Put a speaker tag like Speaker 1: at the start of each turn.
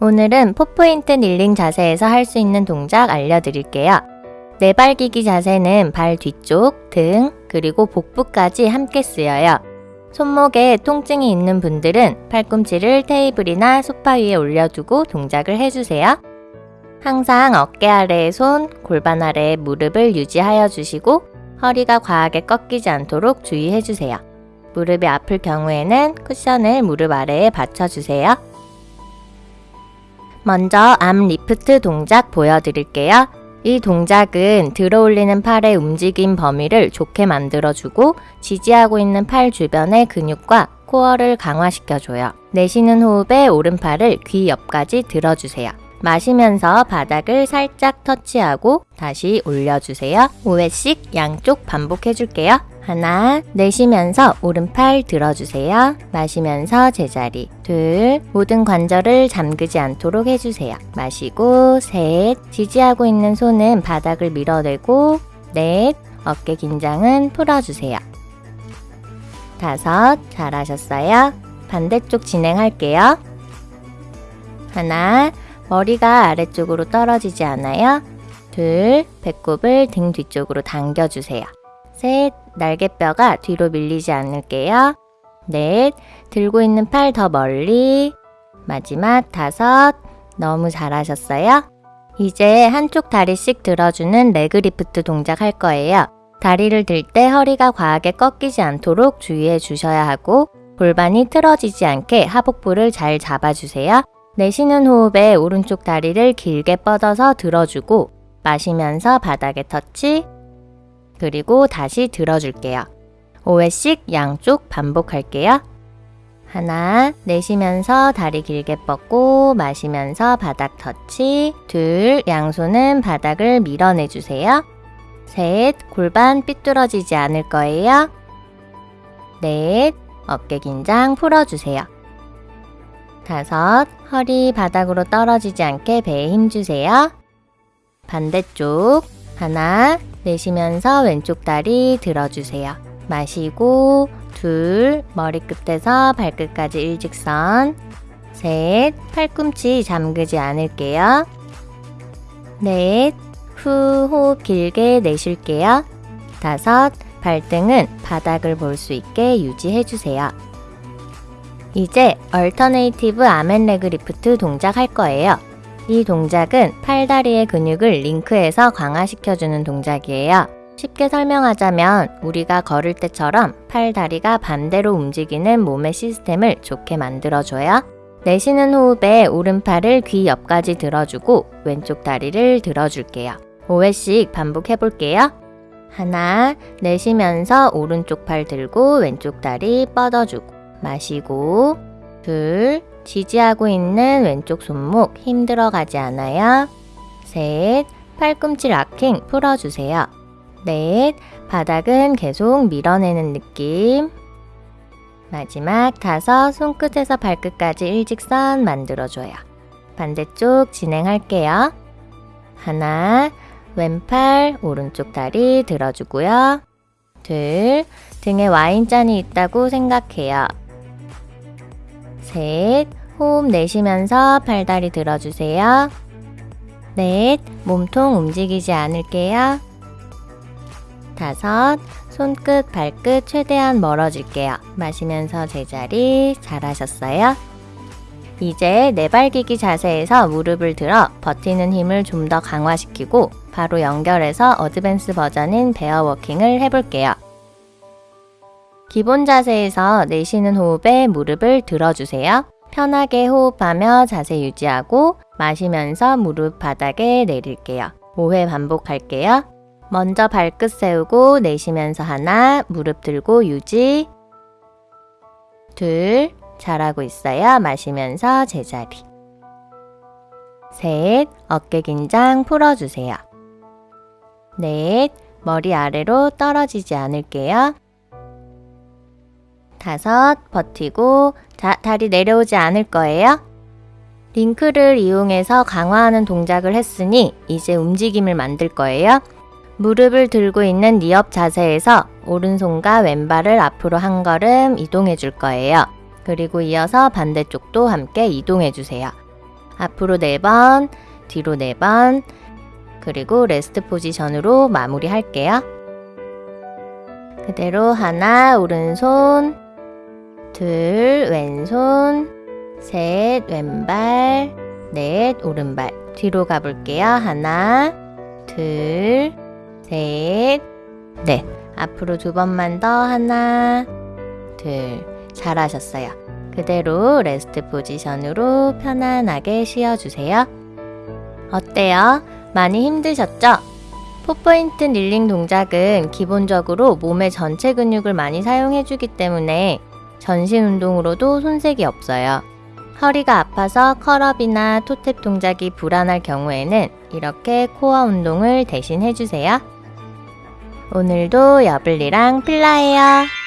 Speaker 1: 오늘은 포포인트 닐링 자세에서 할 수 있는 동작 알려드릴게요. 네발기기 자세는 발 뒤쪽, 등, 그리고 복부까지 함께 쓰여요. 손목에 통증이 있는 분들은 팔꿈치를 테이블이나 소파 위에 올려두고 동작을 해주세요. 항상 어깨 아래에 손, 골반 아래에 무릎을 유지하여 주시고 허리가 과하게 꺾이지 않도록 주의해 주세요. 무릎이 아플 경우에는 쿠션을 무릎 아래에 받쳐주세요. 먼저 arm lift 동작 보여드릴게요. 이 동작은 들어 올리는 팔의 움직임 범위를 좋게 만들어주고 지지하고 있는 팔 주변의 근육과 코어를 강화시켜줘요. 내쉬는 호흡에 오른팔을 귀 옆까지 들어주세요. 마시면서 바닥을 살짝 터치하고 다시 올려주세요. 5회씩 양쪽 반복해줄게요. 하나, 내쉬면서 오른팔 들어주세요. 마시면서 제자리. 둘, 모든 관절을 잠그지 않도록 해주세요. 마시고, 셋, 지지하고 있는 손은 바닥을 밀어내고, 넷, 어깨 긴장은 풀어주세요. 다섯, 잘하셨어요. 반대쪽 진행할게요. 하나, 머리가 아래쪽으로 떨어지지 않아요. 둘, 배꼽을 등 뒤쪽으로 당겨주세요. 셋, 날개뼈가 뒤로 밀리지 않을게요. 넷, 들고 있는 팔 더 멀리. 마지막 다섯, 너무 잘하셨어요. 이제 한쪽 다리씩 들어주는 leg lift 동작 할 거예요. 다리를 들 때 허리가 과하게 꺾이지 않도록 주의해 주셔야 하고 골반이 틀어지지 않게 하복부를 잘 잡아주세요. 내쉬는 호흡에 오른쪽 다리를 길게 뻗어서 들어주고 마시면서 바닥에 터치 그리고 다시 들어줄게요. 5회씩 양쪽 반복할게요. 하나, 내쉬면서 다리 길게 뻗고 마시면서 바닥 터치 둘, 양손은 바닥을 밀어내주세요. 셋, 골반 삐뚤어지지 않을 거예요. 넷, 어깨 긴장 풀어주세요. 다섯, 허리 바닥으로 떨어지지 않게 배에 힘주세요. 반대쪽 하나, 내쉬면서 왼쪽 다리 들어주세요. 마시고 둘, 머리끝에서 발끝까지 일직선 셋, 팔꿈치 잠그지 않을게요. 넷, 후 호흡 길게 내쉴게요. 다섯, 발등은 바닥을 볼 수 있게 유지해주세요. 이제 alternative arm and leg lift 동작 할 거예요. 이 동작은 팔다리의 근육을 링크해서 강화시켜주는 동작이에요. 쉽게 설명하자면 우리가 걸을 때처럼 팔다리가 반대로 움직이는 몸의 시스템을 좋게 만들어줘요. 내쉬는 호흡에 오른팔을 귀 옆까지 들어주고 왼쪽 다리를 들어줄게요. 5회씩 반복해볼게요. 하나, 내쉬면서 오른쪽 팔 들고 왼쪽 다리 뻗어주고 마시고 둘, 지지하고 있는 왼쪽 손목 힘 들어 가지 않아요. 셋, 팔꿈치 락킹 풀어주세요. 넷, 바닥은 계속 밀어내는 느낌. 마지막 다섯, 손끝에서 발끝까지 일직선 만들어줘요. 반대쪽 진행할게요. 하나, 왼팔, 오른쪽 다리 들어주고요. 둘, 등에 와인잔이 있다고 생각해요. 셋, 호흡 내쉬면서 팔다리 들어주세요. 넷, 몸통 움직이지 않을게요. 다섯, 손끝, 발끝 최대한 멀어질게요. 마시면서 제자리 잘하셨어요. 이제 네발기기 자세에서 무릎을 들어 버티는 힘을 좀 더 강화시키고 바로 연결해서 어드밴스 버전인 베어워킹을 해볼게요. 기본 자세에서 내쉬는 호흡에 무릎을 들어주세요. 편하게 호흡하며 자세 유지하고 마시면서 무릎 바닥에 내릴게요. 5회 반복할게요. 먼저 발끝 세우고 내쉬면서 하나, 무릎 들고 유지. 둘, 잘하고 있어요. 마시면서 제자리. 셋, 어깨 긴장 풀어주세요. 넷, 머리 아래로 떨어지지 않을게요. 다섯, 버티고 자, 다리 내려오지 않을 거예요. 링크를 이용해서 강화하는 동작을 했으니 이제 움직임을 만들 거예요. 무릎을 들고 있는 knee up 자세에서 오른손과 왼발을 앞으로 한 걸음 이동해 줄 거예요. 그리고 이어서 반대쪽도 함께 이동해 주세요. 앞으로 4번, 뒤로 4번, 그리고 rest position으로 마무리 할게요. 그대로 하나, 오른손, 둘, 왼손, 셋, 왼발, 넷, 오른발. 뒤로 가볼게요. 하나, 둘, 셋, 넷. 앞으로 두 번만 더. 하나, 둘. 잘하셨어요. 그대로 rest position으로 편안하게 쉬어주세요. 어때요? 많이 힘드셨죠? four point kneeling 동작은 기본적으로 몸의 전체 근육을 많이 사용해주기 때문에 전신 운동으로도 손색이 없어요. 허리가 아파서 컬업이나 토탭 동작이 불안할 경우에는 이렇게 코어 운동을 대신 해주세요. 오늘도 여블리랑 필라예요.